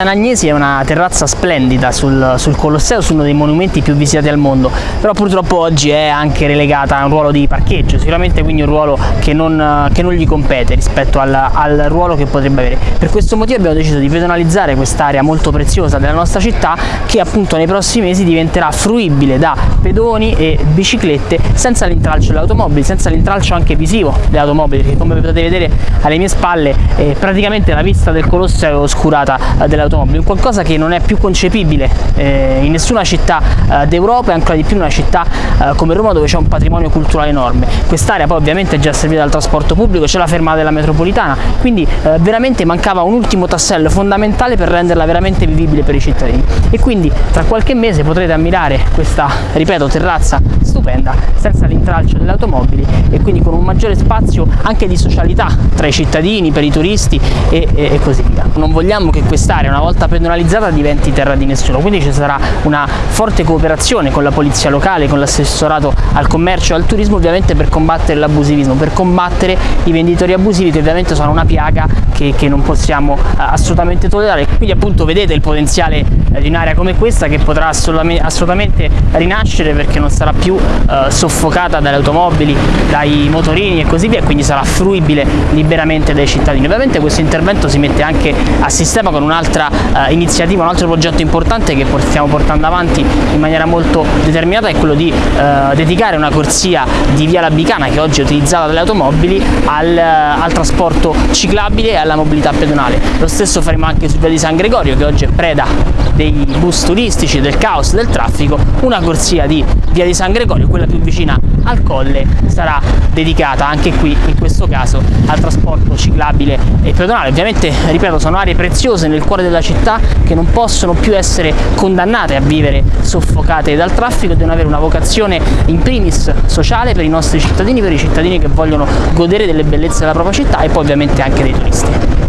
Agnesi è una terrazza splendida sul, sul, Colosseo, su uno dei monumenti più visitati al mondo, però purtroppo oggi è anche relegata a un ruolo di parcheggio, sicuramente quindi un ruolo che non, che non gli compete rispetto al, al, ruolo che potrebbe avere. Per questo motivo abbiamo deciso di pedonalizzare quest'area molto preziosa della nostra città che appunto nei prossimi mesi diventerà fruibile da pedoni e biciclette senza l'intralcio delle automobili, senza l'intralcio anche visivo delle automobili, perché come potete vedere alle mie spalle eh, praticamente la vista del Colosseo è oscurata eh, delle automobili, qualcosa che non è più concepibile eh, in nessuna città eh, d'Europa e ancora di più in una città eh, come Roma dove c'è un patrimonio culturale enorme. Quest'area poi ovviamente è già servita dal trasporto pubblico, c'è la fermata della metropolitana, quindi eh, veramente mancava un ultimo tassello fondamentale per renderla veramente vivibile per i cittadini. E quindi tra qualche mese potrete ammirare questa, ripeto, terrazza stupenda, senza l'intralcio delle automobili e quindi con un maggiore spazio anche di socialità tra i cittadini, per i turisti e, e, e così via. Non vogliamo che quest'area una volta pedonalizzata diventi terra di nessuno, quindi ci sarà una forte cooperazione con la polizia locale, con l'assessorato al commercio e al turismo ovviamente per combattere l'abusivismo, per combattere i venditori abusivi che ovviamente sono una piaga che, che non possiamo eh, assolutamente tollerare. Quindi appunto vedete il potenziale di un'area come questa che potrà assolutamente, rinascere perché non sarà più eh, soffocata dalle automobili, dai motorini e così via, quindi sarà fruibile liberamente dai cittadini. Ovviamente questo intervento si mette anche a sistema con un'altra eh, iniziativa, un altro progetto importante che stiamo portando avanti in maniera molto determinata è quello di eh, dedicare una corsia di Via Labicana che oggi è utilizzata dalle automobili al, eh, al trasporto ciclabile e alla mobilità pedonale. Lo stesso faremo anche su Via di San Gregorio che oggi è preda dei bus turistici, del caos, del traffico, una corsia di Via di San Gregorio, quella più vicina al colle, sarà dedicata anche qui in questo caso al trasporto ciclabile e pedonale. Ovviamente, ripeto, sono aree preziose nel cuore della città che non possono più essere condannate a vivere soffocate dal traffico, devono avere una vocazione in primis sociale per i nostri cittadini, per i cittadini che vogliono godere delle bellezze della propria città e poi ovviamente anche dei turisti.